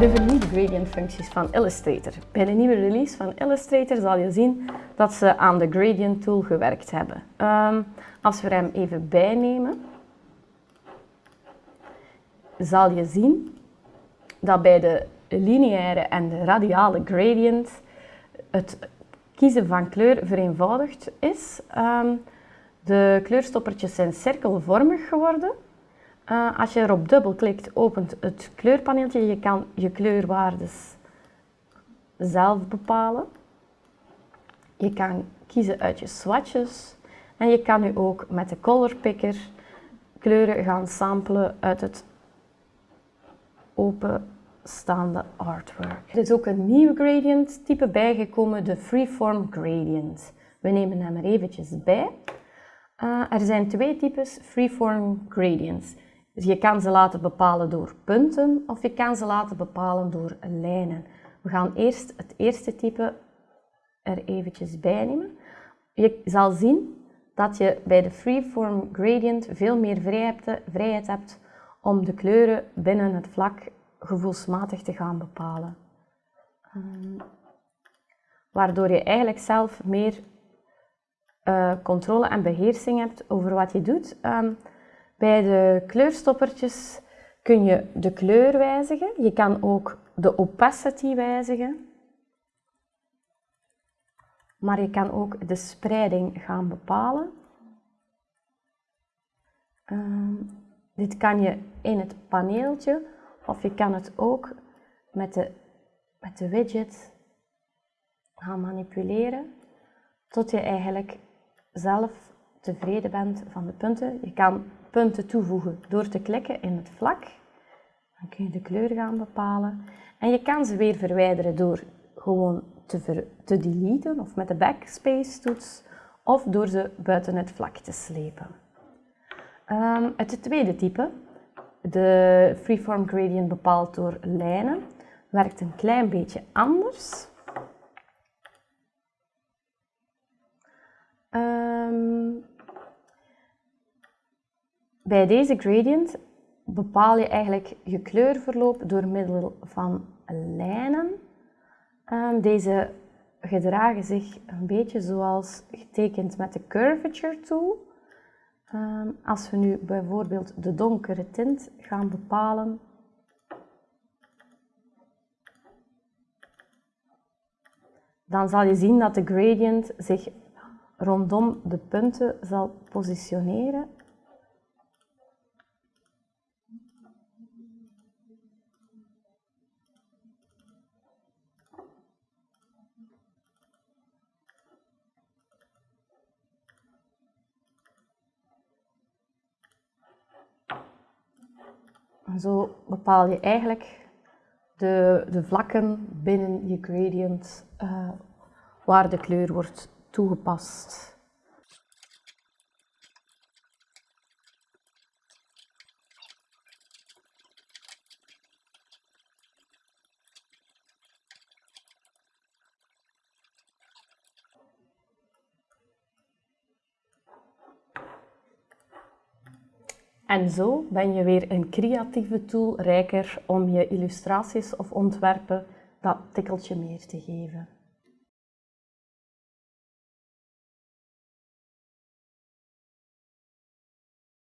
De vernieuwde gradient functies van Illustrator. Bij de nieuwe release van Illustrator zal je zien dat ze aan de gradient tool gewerkt hebben. Um, als we hem even bijnemen, zal je zien dat bij de lineaire en de radiale gradient het kiezen van kleur vereenvoudigd is. Um, de kleurstoppertjes zijn cirkelvormig geworden. Uh, als je erop dubbelklikt, opent het kleurpaneeltje. Je kan je kleurwaardes zelf bepalen. Je kan kiezen uit je swatches. En je kan nu ook met de color picker kleuren gaan samplen uit het openstaande artwork. Er is ook een nieuw gradient type bijgekomen, de Freeform Gradient. We nemen hem er eventjes bij. Uh, er zijn twee types Freeform Gradients. Dus je kan ze laten bepalen door punten of je kan ze laten bepalen door lijnen. We gaan eerst het eerste type er eventjes bij nemen. Je zal zien dat je bij de Freeform Gradient veel meer vrijheid hebt om de kleuren binnen het vlak gevoelsmatig te gaan bepalen. Um, waardoor je eigenlijk zelf meer uh, controle en beheersing hebt over wat je doet. Um, bij de kleurstoppertjes kun je de kleur wijzigen. Je kan ook de opacity wijzigen. Maar je kan ook de spreiding gaan bepalen. Uh, dit kan je in het paneeltje of je kan het ook met de, met de widget gaan manipuleren tot je eigenlijk zelf tevreden bent van de punten. Je kan punten toevoegen door te klikken in het vlak. Dan kun je de kleur gaan bepalen. En je kan ze weer verwijderen door gewoon te, te deleten of met de backspace toets of door ze buiten het vlak te slepen. Um, het tweede type, de freeform gradient bepaald door lijnen, werkt een klein beetje anders. Um, bij deze gradient bepaal je eigenlijk je kleurverloop door middel van lijnen. Um, deze gedragen zich een beetje zoals getekend met de curvature tool. Um, als we nu bijvoorbeeld de donkere tint gaan bepalen, dan zal je zien dat de gradient zich rondom de punten zal positioneren. Zo bepaal je eigenlijk de, de vlakken binnen je gradient uh, waar de kleur wordt toegepast. En zo ben je weer een creatieve tool rijker om je illustraties of ontwerpen dat tikkeltje meer te geven.